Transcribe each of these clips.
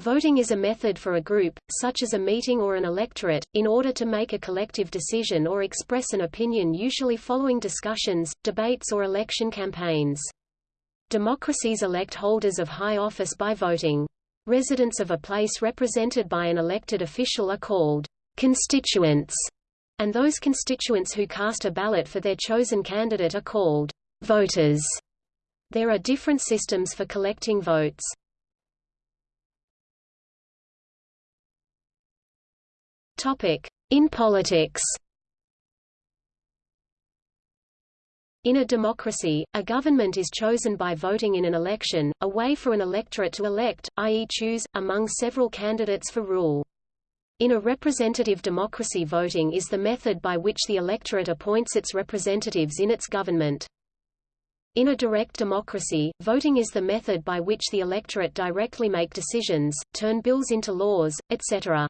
Voting is a method for a group, such as a meeting or an electorate, in order to make a collective decision or express an opinion usually following discussions, debates or election campaigns. Democracies elect holders of high office by voting. Residents of a place represented by an elected official are called constituents, and those constituents who cast a ballot for their chosen candidate are called voters. There are different systems for collecting votes. In politics. In a democracy, a government is chosen by voting in an election, a way for an electorate to elect, i.e. choose, among several candidates for rule. In a representative democracy voting is the method by which the electorate appoints its representatives in its government. In a direct democracy, voting is the method by which the electorate directly make decisions, turn bills into laws, etc.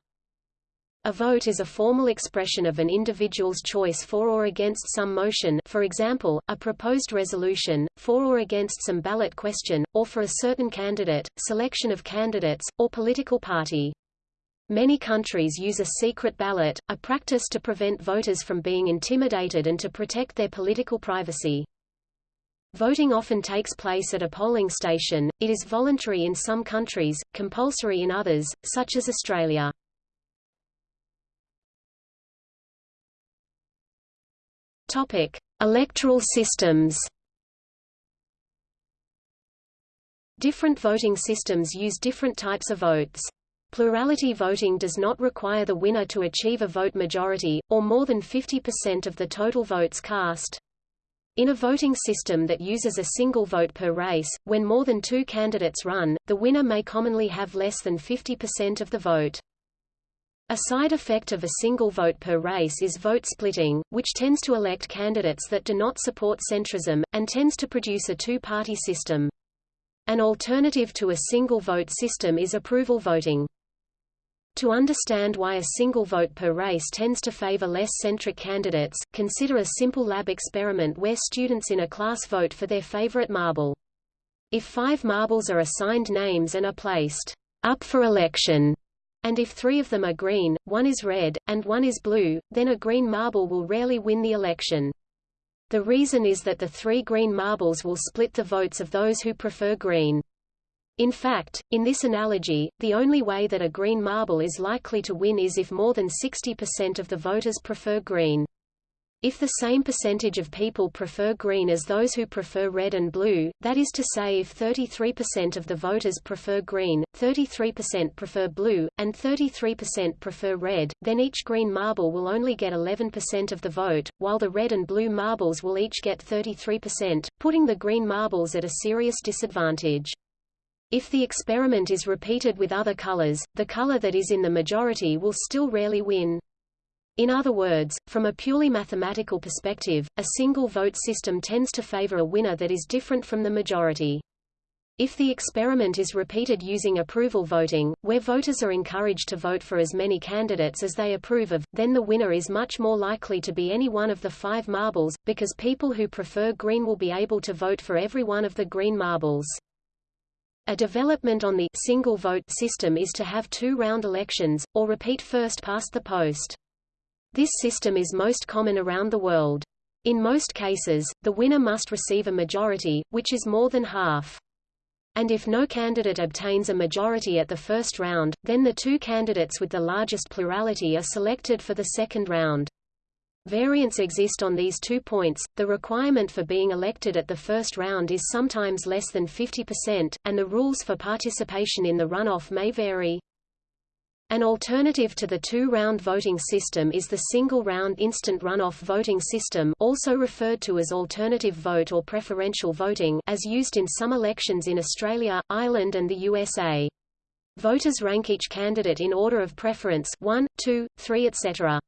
A vote is a formal expression of an individual's choice for or against some motion for example, a proposed resolution, for or against some ballot question, or for a certain candidate, selection of candidates, or political party. Many countries use a secret ballot, a practice to prevent voters from being intimidated and to protect their political privacy. Voting often takes place at a polling station, it is voluntary in some countries, compulsory in others, such as Australia. Topic: Electoral systems. Different voting systems use different types of votes. Plurality voting does not require the winner to achieve a vote majority, or more than 50% of the total votes cast. In a voting system that uses a single vote per race, when more than two candidates run, the winner may commonly have less than 50% of the vote. A side effect of a single vote per race is vote splitting, which tends to elect candidates that do not support centrism, and tends to produce a two-party system. An alternative to a single vote system is approval voting. To understand why a single vote per race tends to favor less centric candidates, consider a simple lab experiment where students in a class vote for their favorite marble. If five marbles are assigned names and are placed up for election, and if three of them are green, one is red, and one is blue, then a green marble will rarely win the election. The reason is that the three green marbles will split the votes of those who prefer green. In fact, in this analogy, the only way that a green marble is likely to win is if more than 60% of the voters prefer green. If the same percentage of people prefer green as those who prefer red and blue, that is to say if 33% of the voters prefer green, 33% prefer blue, and 33% prefer red, then each green marble will only get 11% of the vote, while the red and blue marbles will each get 33%, putting the green marbles at a serious disadvantage. If the experiment is repeated with other colors, the color that is in the majority will still rarely win. In other words, from a purely mathematical perspective, a single vote system tends to favor a winner that is different from the majority. If the experiment is repeated using approval voting, where voters are encouraged to vote for as many candidates as they approve of, then the winner is much more likely to be any one of the five marbles, because people who prefer green will be able to vote for every one of the green marbles. A development on the single vote system is to have two round elections, or repeat first past the post. This system is most common around the world. In most cases, the winner must receive a majority, which is more than half. And if no candidate obtains a majority at the first round, then the two candidates with the largest plurality are selected for the second round. Variants exist on these two points. The requirement for being elected at the first round is sometimes less than 50%, and the rules for participation in the runoff may vary. An alternative to the two-round voting system is the single-round instant runoff voting system also referred to as alternative vote or preferential voting as used in some elections in Australia, Ireland and the USA. Voters rank each candidate in order of preference 1, 2, 3 etc.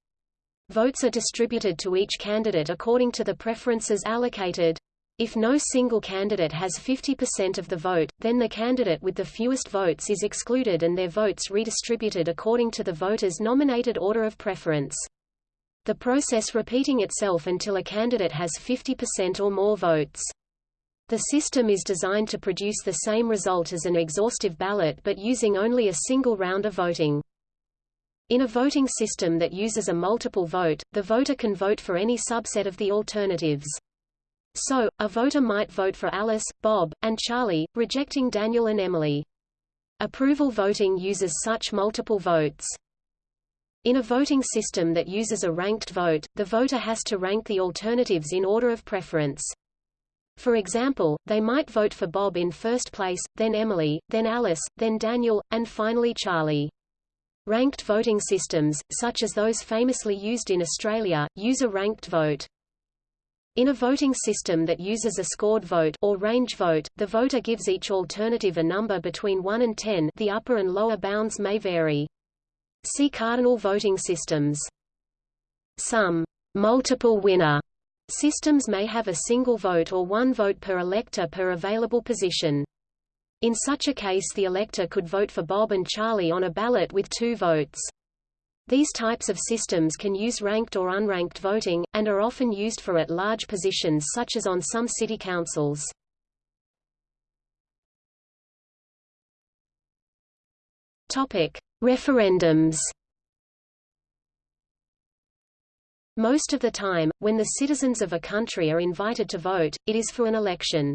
Votes are distributed to each candidate according to the preferences allocated. If no single candidate has 50% of the vote, then the candidate with the fewest votes is excluded and their votes redistributed according to the voters' nominated order of preference. The process repeating itself until a candidate has 50% or more votes. The system is designed to produce the same result as an exhaustive ballot but using only a single round of voting. In a voting system that uses a multiple vote, the voter can vote for any subset of the alternatives. So, a voter might vote for Alice, Bob, and Charlie, rejecting Daniel and Emily. Approval voting uses such multiple votes. In a voting system that uses a ranked vote, the voter has to rank the alternatives in order of preference. For example, they might vote for Bob in first place, then Emily, then Alice, then Daniel, and finally Charlie. Ranked voting systems, such as those famously used in Australia, use a ranked vote. In a voting system that uses a scored vote or range vote, the voter gives each alternative a number between 1 and 10 the upper and lower bounds may vary. See cardinal voting systems. Some multiple winner systems may have a single vote or one vote per elector per available position. In such a case the elector could vote for Bob and Charlie on a ballot with two votes. These types of systems can use ranked or unranked voting, and are often used for at-large positions such as on some city councils. Referendums. Most of the time, when the citizens of a country are invited to vote, it is for an election.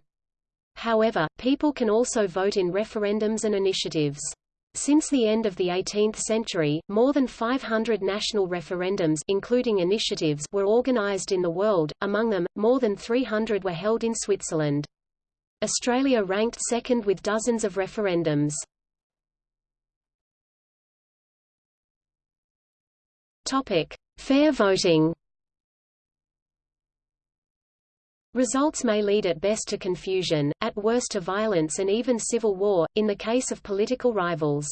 However, people can also vote in referendums and initiatives. Since the end of the 18th century, more than 500 national referendums including initiatives were organized in the world, among them, more than 300 were held in Switzerland. Australia ranked second with dozens of referendums. Fair voting Results may lead at best to confusion, at worst to violence and even civil war, in the case of political rivals.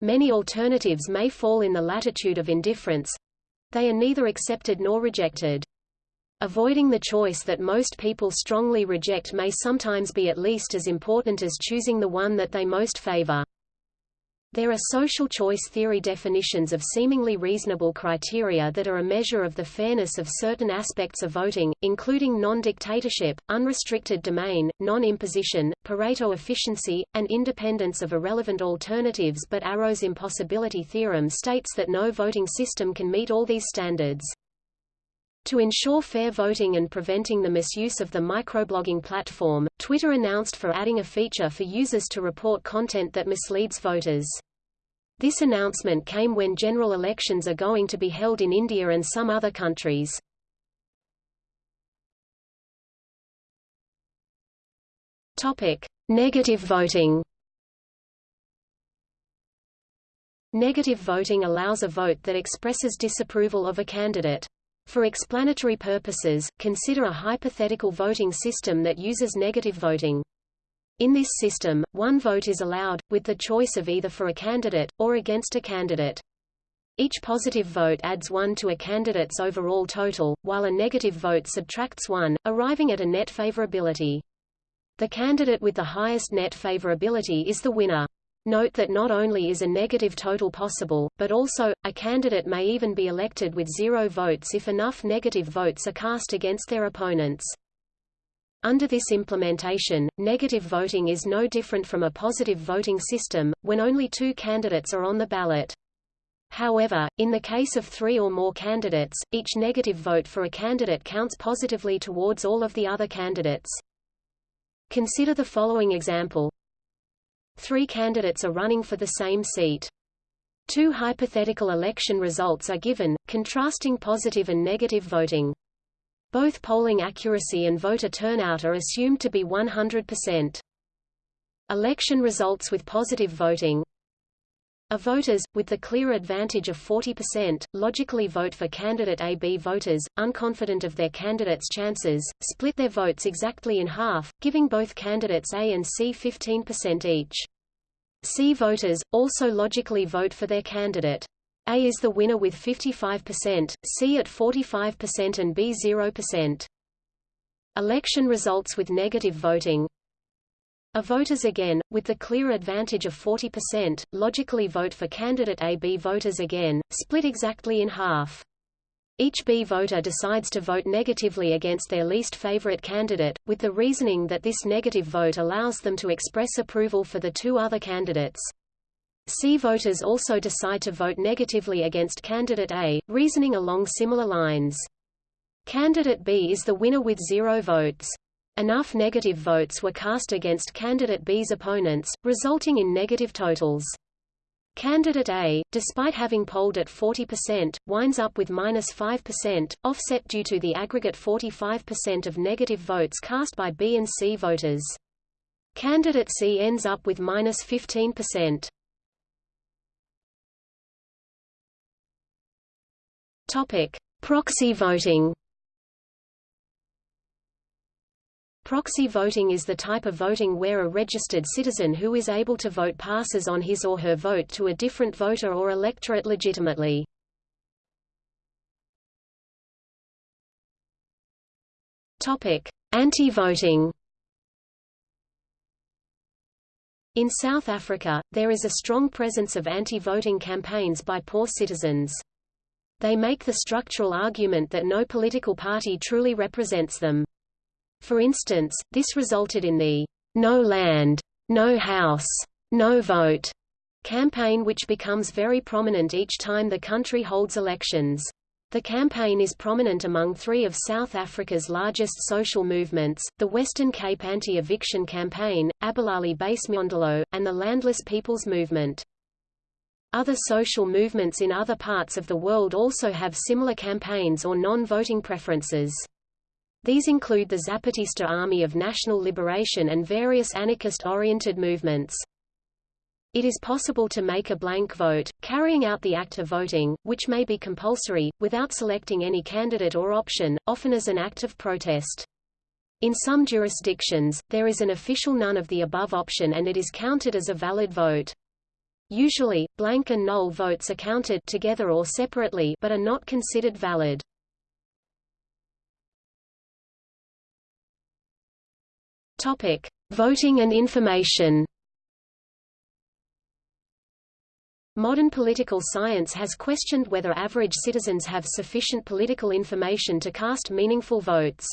Many alternatives may fall in the latitude of indifference. They are neither accepted nor rejected. Avoiding the choice that most people strongly reject may sometimes be at least as important as choosing the one that they most favor. There are social choice theory definitions of seemingly reasonable criteria that are a measure of the fairness of certain aspects of voting, including non-dictatorship, unrestricted domain, non-imposition, Pareto efficiency, and independence of irrelevant alternatives but Arrow's impossibility theorem states that no voting system can meet all these standards. To ensure fair voting and preventing the misuse of the microblogging platform, Twitter announced for adding a feature for users to report content that misleads voters. This announcement came when general elections are going to be held in India and some other countries. Topic: Negative voting. Negative voting allows a vote that expresses disapproval of a candidate. For explanatory purposes, consider a hypothetical voting system that uses negative voting. In this system, one vote is allowed, with the choice of either for a candidate, or against a candidate. Each positive vote adds one to a candidate's overall total, while a negative vote subtracts one, arriving at a net favorability. The candidate with the highest net favorability is the winner. Note that not only is a negative total possible, but also, a candidate may even be elected with zero votes if enough negative votes are cast against their opponents. Under this implementation, negative voting is no different from a positive voting system, when only two candidates are on the ballot. However, in the case of three or more candidates, each negative vote for a candidate counts positively towards all of the other candidates. Consider the following example. Three candidates are running for the same seat. Two hypothetical election results are given, contrasting positive and negative voting. Both polling accuracy and voter turnout are assumed to be 100%. Election results with positive voting a voters, with the clear advantage of 40%, logically vote for candidate A. B voters, unconfident of their candidate's chances, split their votes exactly in half, giving both candidates A and C 15% each. C voters, also logically vote for their candidate. A is the winner with 55%, C at 45% and B 0%. Election results with negative voting a voters again, with the clear advantage of 40%, logically vote for candidate A. B voters again, split exactly in half. Each B voter decides to vote negatively against their least favorite candidate, with the reasoning that this negative vote allows them to express approval for the two other candidates. C voters also decide to vote negatively against candidate A, reasoning along similar lines. Candidate B is the winner with zero votes. Enough negative votes were cast against candidate B's opponents, resulting in negative totals. Candidate A, despite having polled at 40%, winds up with minus 5%, offset due to the aggregate 45% of negative votes cast by B and C voters. Candidate C ends up with minus 15%. Topic: Proxy voting. Proxy voting is the type of voting where a registered citizen who is able to vote passes on his or her vote to a different voter or electorate legitimately. Anti-voting In South Africa, there is a strong presence of anti-voting campaigns by poor citizens. They make the structural argument that no political party truly represents them. For instance, this resulted in the No Land, No House, No Vote campaign which becomes very prominent each time the country holds elections. The campaign is prominent among three of South Africa's largest social movements, the Western Cape Anti-Eviction Campaign, Abahlali baseMjondolo, and the Landless People's Movement. Other social movements in other parts of the world also have similar campaigns or non-voting preferences. These include the Zapatista Army of National Liberation and various anarchist-oriented movements. It is possible to make a blank vote, carrying out the act of voting, which may be compulsory, without selecting any candidate or option, often as an act of protest. In some jurisdictions, there is an official none of the above option and it is counted as a valid vote. Usually, blank and null votes are counted together or separately but are not considered valid. Topic: Voting and information. Modern political science has questioned whether average citizens have sufficient political information to cast meaningful votes.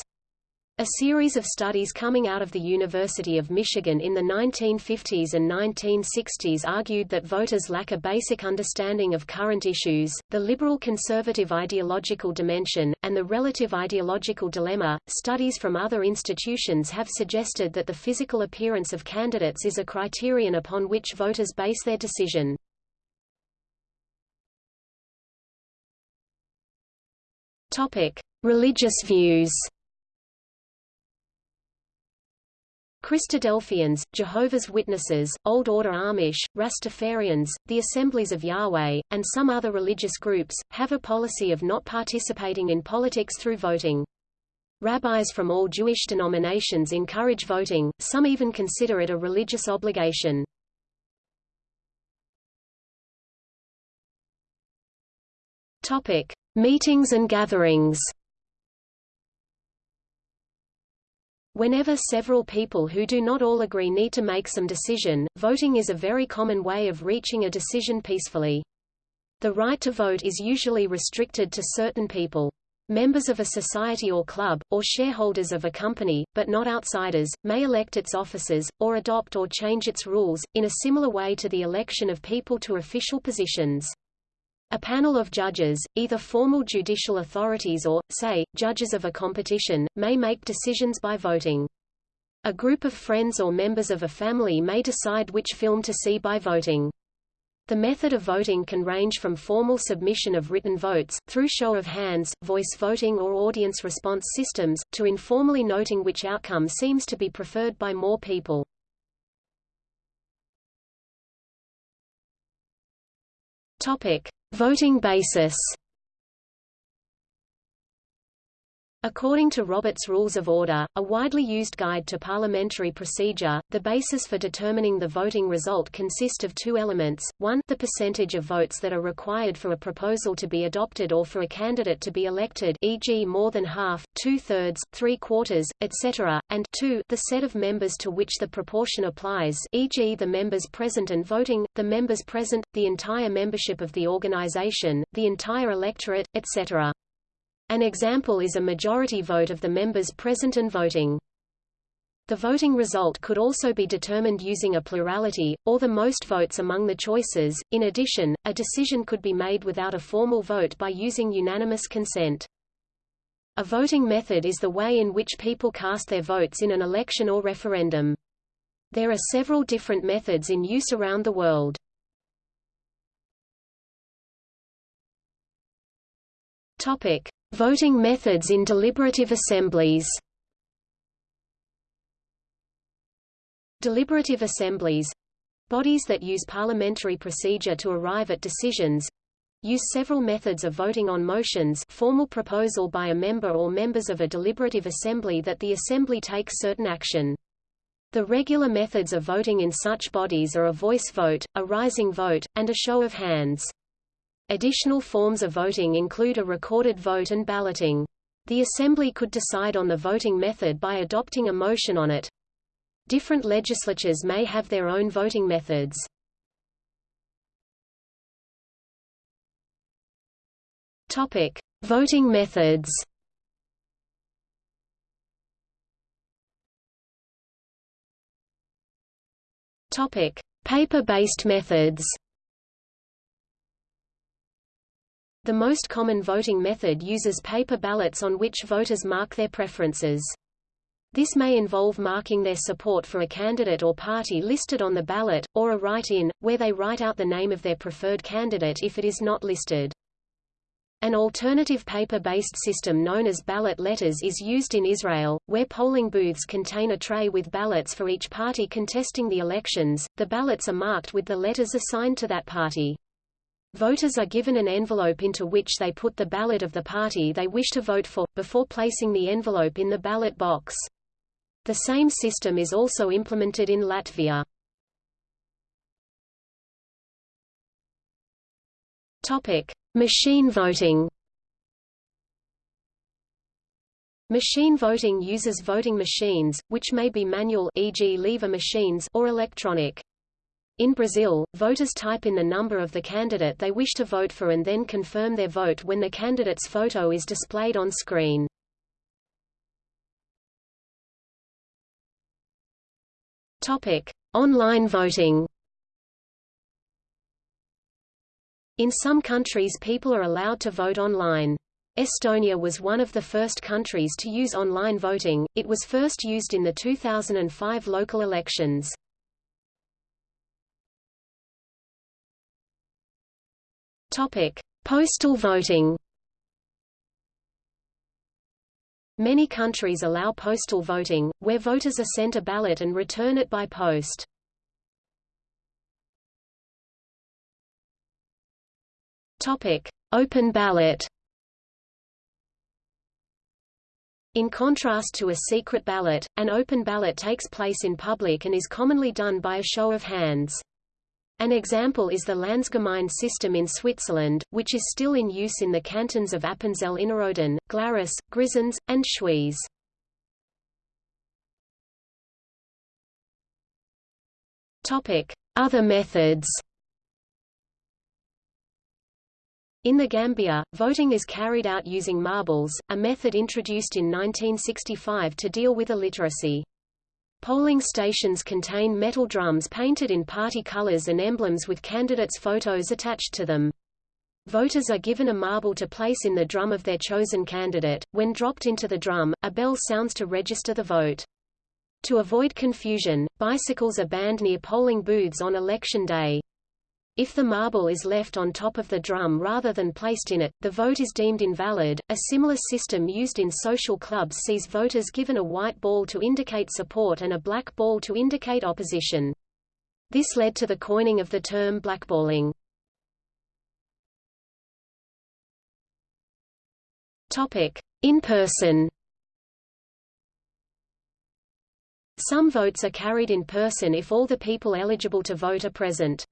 A series of studies coming out of the University of Michigan in the 1950s and 1960s argued that voters lack a basic understanding of current issues, the liberal-conservative ideological dimension, and the relative ideological dilemma. Studies from other institutions have suggested that the physical appearance of candidates is a criterion upon which voters base their decision. Topic: Religious views. Christadelphians, Jehovah's Witnesses, Old Order Amish, Rastafarians, the Assemblies of Yahweh, and some other religious groups, have a policy of not participating in politics through voting. Rabbis from all Jewish denominations encourage voting, some even consider it a religious obligation. Topic: Meetings and gatherings. Whenever several people who do not all agree need to make some decision, voting is a very common way of reaching a decision peacefully. The right to vote is usually restricted to certain people. Members of a society or club, or shareholders of a company, but not outsiders, may elect its officers, or adopt or change its rules, in a similar way to the election of people to official positions. A panel of judges, either formal judicial authorities or, say, judges of a competition, may make decisions by voting. A group of friends or members of a family may decide which film to see by voting. The method of voting can range from formal submission of written votes, through show of hands, voice voting or audience response systems, to informally noting which outcome seems to be preferred by more people. Topic. Voting basis According to Robert's Rules of Order, a widely used guide to parliamentary procedure, the basis for determining the voting result consists of two elements, one the percentage of votes that are required for a proposal to be adopted or for a candidate to be elected e.g. more than half, two-thirds, three-quarters, etc., and two the set of members to which the proportion applies e.g. the members present and voting, the members present, the entire membership of the organization, the entire electorate, etc. An example is a majority vote of the members present and voting. The voting result could also be determined using a plurality, or the most votes among the choices. In addition, a decision could be made without a formal vote by using unanimous consent. A voting method is the way in which people cast their votes in an election or referendum. There are several different methods in use around the world. Topic: Voting methods in deliberative assemblies. Deliberative assemblies bodies that use parliamentary procedure to arrive at decisions use several methods of voting on motions formal proposal by a member or members of a deliberative assembly that the assembly takes certain action. The regular methods of voting in such bodies are a voice vote, a rising vote, and a show of hands. Additional forms of voting include a recorded vote and balloting. The assembly could decide on the voting method by adopting a motion on it, Different legislatures may have their own voting methods. Topic: Voting methods. Topic: Paper-based methods. The most common voting method uses paper ballots on which voters mark their preferences. This may involve marking their support for a candidate or party listed on the ballot, or a write-in, where they write out the name of their preferred candidate if it is not listed. An alternative paper-based system known as ballot letters is used in Israel, where polling booths contain a tray with ballots for each party contesting the elections. The ballots are marked with the letters assigned to that party. Voters are given an envelope into which they put the ballot of the party they wish to vote for, before placing the envelope in the ballot box. The same system is also implemented in Latvia. Topic: Machine voting. Machine voting uses voting machines, which may be manual e.g. lever machines or electronic. In Brazil, voters type in the number of the candidate they wish to vote for and then confirm their vote when the candidate's photo is displayed on screen. Topic: Online voting. In some countries people are allowed to vote online. Estonia was one of the first countries to use online voting, it was first used in the 2005 local elections. Postal voting Many countries allow postal voting, where voters are sent a ballot and return it by post. Topic: Open ballot. In contrast to a secret ballot, an open ballot takes place in public and is commonly done by a show of hands. An example is the Landsgemeinde system in Switzerland, which is still in use in the cantons of Appenzell Innerrhoden, Glarus, Grisons, and Schwyz. Other methods In the Gambia, voting is carried out using marbles, a method introduced in 1965 to deal with illiteracy. Polling stations contain metal drums painted in party colors and emblems with candidates' photos attached to them. Voters are given a marble to place in the drum of their chosen candidate. When dropped into the drum, a bell sounds to register the vote. To avoid confusion, bicycles are banned near polling booths on election day. If the marble is left on top of the drum rather than placed in it, the vote is deemed invalid. A similar system used in social clubs sees voters given a white ball to indicate support and a black ball to indicate opposition. This led to the coining of the term blackballing. Topic: In person. Some votes are carried in person if all the people eligible to vote are present.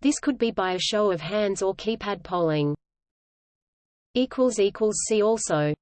This could be by a show of hands or keypad polling. See also